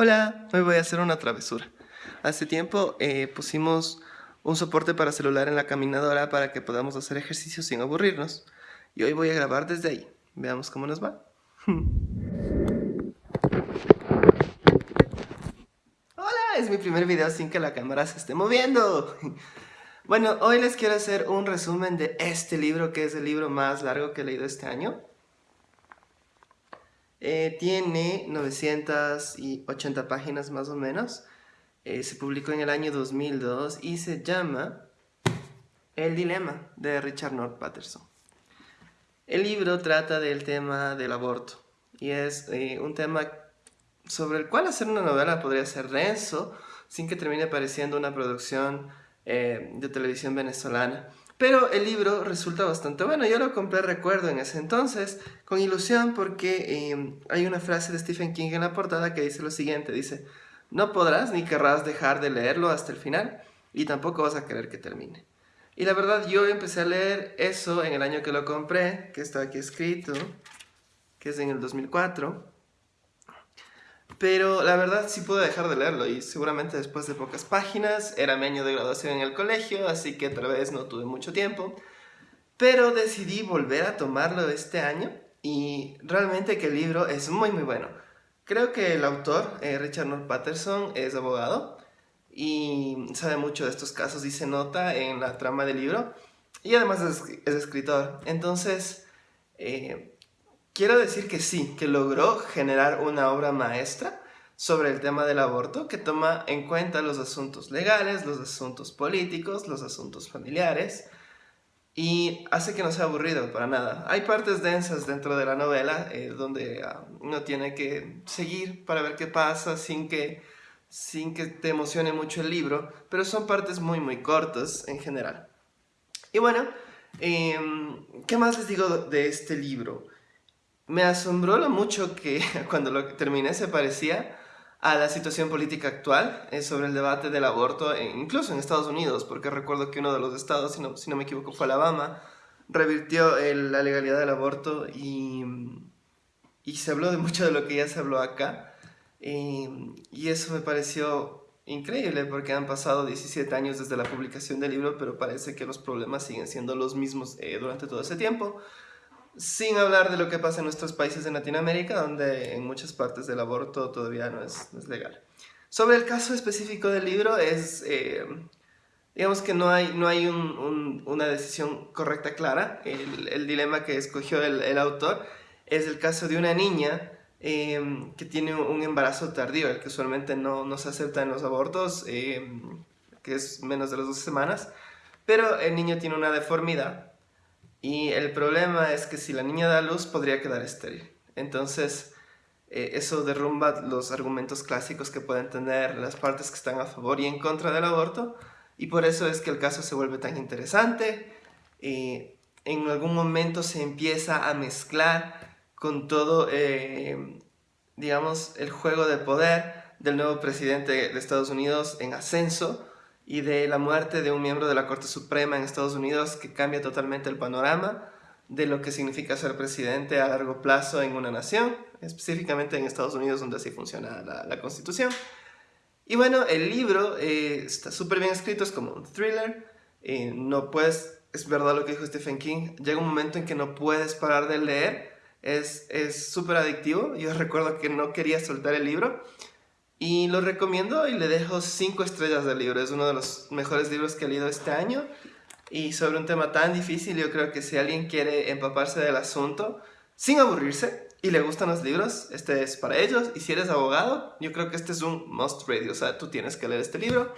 Hola, hoy voy a hacer una travesura. Hace tiempo eh, pusimos un soporte para celular en la caminadora para que podamos hacer ejercicio sin aburrirnos. Y hoy voy a grabar desde ahí. Veamos cómo nos va. Hola, es mi primer video sin que la cámara se esté moviendo. Bueno, hoy les quiero hacer un resumen de este libro, que es el libro más largo que he leído este año. Eh, tiene 980 páginas más o menos. Eh, se publicó en el año 2002 y se llama El Dilema de Richard North Patterson. El libro trata del tema del aborto y es eh, un tema sobre el cual hacer una novela podría ser denso sin que termine pareciendo una producción de televisión venezolana. Pero el libro resulta bastante bueno. Yo lo compré, recuerdo, en ese entonces, con ilusión, porque em, hay una frase de Stephen King en la portada que dice lo siguiente. Dice, no podrás ni querrás dejar de leerlo hasta el final y tampoco vas a querer que termine. Y la verdad, yo empecé a leer eso en el año que lo compré, que está aquí escrito, que es en el 2004. Pero la verdad sí pude dejar de leerlo y seguramente después de pocas páginas era mi año de graduación en el colegio, así que tal vez no tuve mucho tiempo. Pero decidí volver a tomarlo este año y realmente que el libro es muy muy bueno. Creo que el autor, eh, Richard North Patterson, es abogado y sabe mucho de estos casos y se nota en la trama del libro y además es, escritor. Entonces, eh, Quiero decir que sí, que logró generar una obra maestra sobre el tema del aborto que toma en cuenta los asuntos legales, los asuntos políticos, los asuntos familiares y hace que no sea aburrido para nada. Hay partes densas dentro de la novela eh, donde ah, uno tiene que seguir para ver qué pasa sin que, sin que te emocione mucho el libro, pero son partes muy muy cortas en general. Y bueno, em, ¿qué más les digo de este libro? Me asombró lo mucho que cuando lo terminé se parecía a la situación política actual eh, sobre el debate del aborto, e incluso en Estados Unidos, porque recuerdo que uno de los estados, si no, me equivoco, fue Alabama, revirtió la legalidad del aborto y, se habló de mucho de lo que ya se habló acá. y eso me pareció increíble porque han pasado 17 años desde la publicación del libro, pero parece que los problemas siguen siendo los mismos eh, durante todo ese tiempo. Sin hablar de lo que pasa en nuestros países de Latinoamérica, donde en muchas partes del aborto todavía no es, legal. Sobre el caso específico del libro, es, eh, digamos que no hay, no hay una decisión correcta clara. El, dilema que escogió el, autor es el caso de una niña em, que tiene un embarazo tardío, el que usualmente no, no se acepta en los abortos, em, que es menos de las dos semanas, pero el niño tiene una deformidad y el problema es que si la niña da luz podría quedar estéril. Entonces, eh, eso derrumba los argumentos clásicos que pueden tener las partes que están a favor y en contra del aborto. Y por eso es que el caso se vuelve tan interesante. y en algún momento se empieza a mezclar con todo, eh, digamos, el juego de poder del nuevo presidente de Estados Unidos en ascenso, y de la muerte de un miembro de la Corte Suprema en Estados Unidos que cambia totalmente el panorama de lo que significa ser presidente a largo plazo en una nación, específicamente en Estados Unidos donde así funciona la, Constitución. Y bueno, el libro eh, está súper bien escrito, es como un thriller, eh, no puedes, es verdad lo que dijo Stephen King, llega un momento en que no puedes parar de leer, es súper adictivo, yo recuerdo que no quería soltar el libro, y lo recomiendo y le dejo 5 estrellas del libro. Es uno de los mejores libros que he leído este año. Y sobre un tema tan difícil, yo creo que si alguien quiere empaparse del asunto sin aburrirse y le gustan los libros, este es para ellos. Y si eres abogado, yo creo que este es un must read. O sea, tú tienes que leer este libro.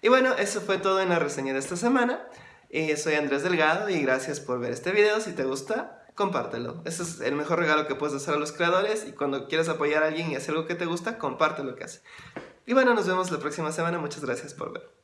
Y bueno, eso fue todo en la reseña de esta semana. Eh, soy Andrés Delgado y gracias por ver este video. Si te gusta, compártelo. Ese es el mejor regalo que puedes hacer a los creadores y cuando quieras apoyar a alguien y hacer algo que te gusta, comparte lo que hace. Y bueno, nos vemos la próxima semana. Muchas gracias por ver.